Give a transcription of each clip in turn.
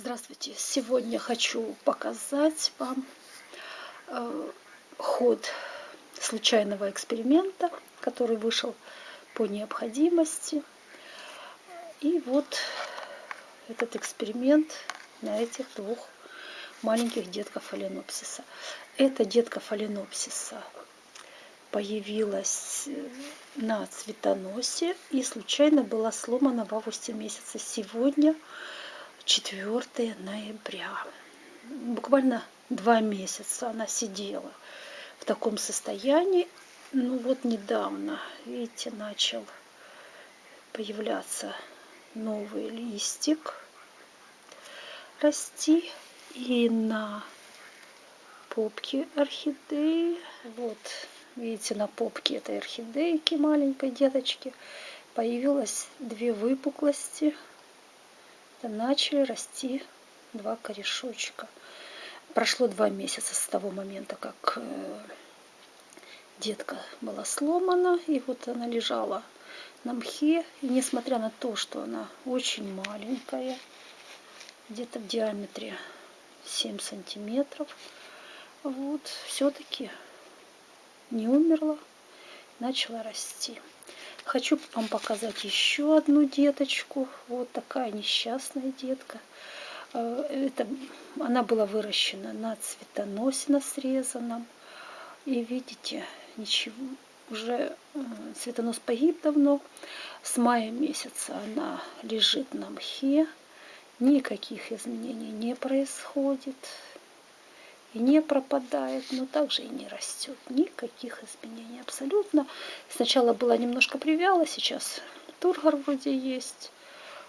Здравствуйте! Сегодня хочу показать вам э, ход случайного эксперимента, который вышел по необходимости. И вот этот эксперимент на этих двух маленьких детков фаленопсиса. Эта детка фаленопсиса появилась э, на цветоносе и случайно была сломана в августе месяце. Сегодня 4 ноября. Буквально два месяца она сидела в таком состоянии. Ну вот недавно, видите, начал появляться новый листик расти. И на попке орхидеи, вот, видите, на попке этой орхидейки маленькой деточки появилось две выпуклости начали расти два корешочка. Прошло два месяца с того момента, как э, детка была сломана, и вот она лежала на мхе. И несмотря на то, что она очень маленькая, где-то в диаметре 7 сантиметров, вот, все-таки не умерла, начала расти. Хочу вам показать еще одну деточку. Вот такая несчастная детка. Э, это, она была выращена на цветоносе, на срезанном. И видите, ничего, уже э, цветонос погиб давно. С мая месяца она лежит на мхе. Никаких изменений не происходит и не пропадает, но также и не растет. Никаких изменений абсолютно. Сначала была немножко привяла, сейчас тургор вроде есть.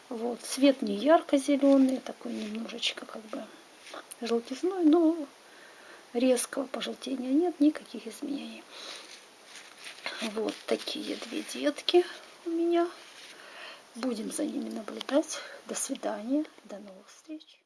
Вот. Цвет не ярко-зеленый, такой немножечко как бы желтизной, но резкого пожелтения нет, никаких изменений. Вот такие две детки у меня. Будем за ними наблюдать. До свидания, до новых встреч.